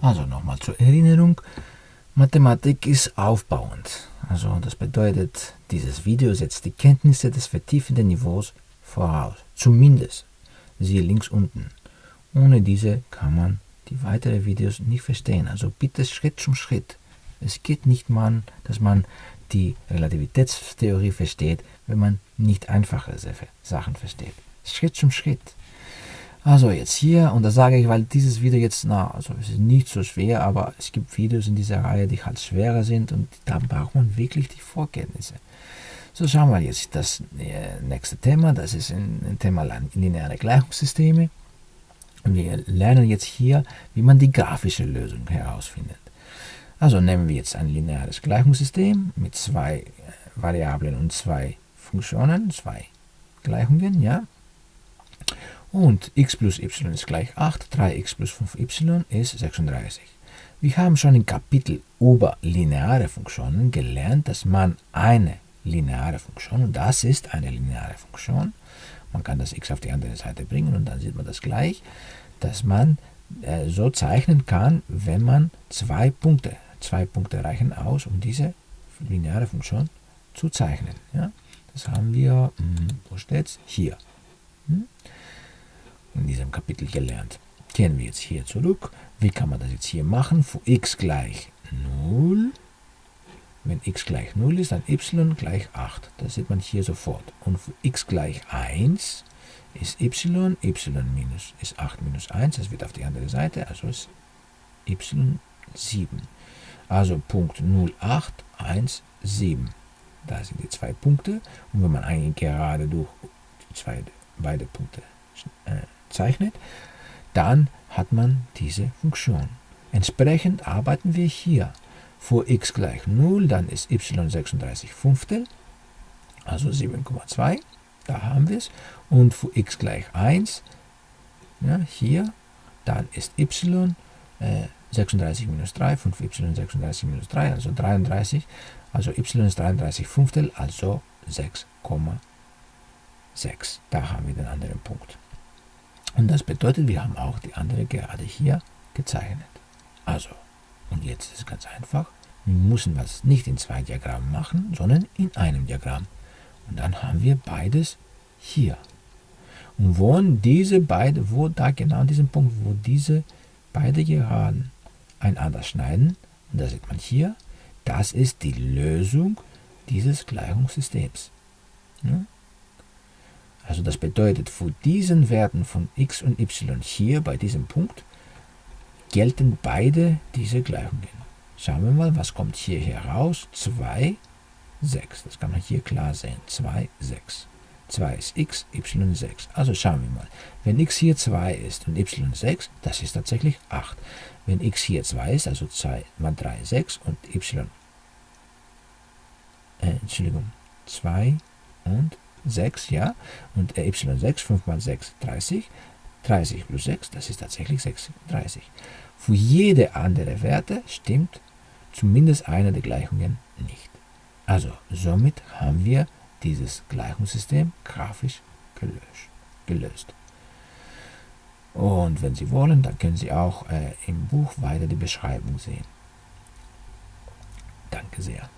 Also nochmal zur Erinnerung, Mathematik ist aufbauend. Also das bedeutet, dieses Video setzt die Kenntnisse des vertiefenden Niveaus voraus. Zumindest, siehe links unten. Ohne diese kann man die weiteren Videos nicht verstehen. Also bitte Schritt zum Schritt. Es geht nicht mal, dass man die Relativitätstheorie versteht, wenn man nicht einfache Sachen versteht. Schritt zum Schritt. Also jetzt hier, und das sage ich, weil dieses Video jetzt, na, also es ist nicht so schwer, aber es gibt Videos in dieser Reihe, die halt schwerer sind und da braucht man wirklich die Vorkenntnisse. So schauen wir jetzt das äh, nächste Thema, das ist ein Thema lineare Gleichungssysteme. Wir lernen jetzt hier, wie man die grafische Lösung herausfindet. Also nehmen wir jetzt ein lineares Gleichungssystem mit zwei äh, Variablen und zwei Funktionen, zwei Gleichungen, ja. Und x plus y ist gleich 8, 3x plus 5y ist 36. Wir haben schon im Kapitel über lineare Funktionen gelernt, dass man eine lineare Funktion, und das ist eine lineare Funktion, man kann das x auf die andere Seite bringen und dann sieht man das gleich, dass man äh, so zeichnen kann, wenn man zwei Punkte, zwei Punkte reichen aus, um diese lineare Funktion zu zeichnen. Ja? Das haben wir, hm, wo steht's? Hier. Hm? In diesem Kapitel gelernt. Kehren wir jetzt hier zurück. Wie kann man das jetzt hier machen? Für x gleich 0. Wenn x gleich 0 ist, dann y gleich 8. Das sieht man hier sofort. Und für x gleich 1 ist y, y minus ist 8 minus 1. Das wird auf die andere Seite, also ist y 7. Also Punkt 0, 8, 1, 7. Da sind die zwei Punkte. Und wenn man eine gerade durch zwei, beide Punkte äh, zeichnet, dann hat man diese Funktion. Entsprechend arbeiten wir hier. Vor x gleich 0, dann ist y 36 Fünftel, also 7,2, da haben wir es. Und für x gleich 1, ja, hier, dann ist y äh, 36 minus 3, 5y 36 minus 3, also 33, also y ist 33 Fünftel, also 6,6. Da haben wir den anderen Punkt. Und das bedeutet, wir haben auch die andere gerade hier gezeichnet. Also, und jetzt ist es ganz einfach. Wir müssen das nicht in zwei Diagrammen machen, sondern in einem Diagramm. Und dann haben wir beides hier. Und wo diese beide, wo da genau an diesem Punkt, wo diese beide Geraden einander schneiden, und das sieht man hier, das ist die Lösung dieses Gleichungssystems. Ja? Also das bedeutet, für diesen Werten von x und y hier bei diesem Punkt gelten beide diese Gleichungen. Schauen wir mal, was kommt hier heraus? 2, 6. Das kann man hier klar sehen. 2, 6. 2 ist x, y 6. Also schauen wir mal. Wenn x hier 2 ist und y 6, das ist tatsächlich 8. Wenn x hier 2 ist, also 2 mal 3, 6 und y, äh, Entschuldigung, 2 und 6, ja, und äh, y6, 5 mal 6, 30, 30 plus 6, das ist tatsächlich 36. Für jede andere Werte stimmt zumindest eine der Gleichungen nicht. Also somit haben wir dieses Gleichungssystem grafisch gelöst. gelöst. Und wenn Sie wollen, dann können Sie auch äh, im Buch weiter die Beschreibung sehen. Danke sehr.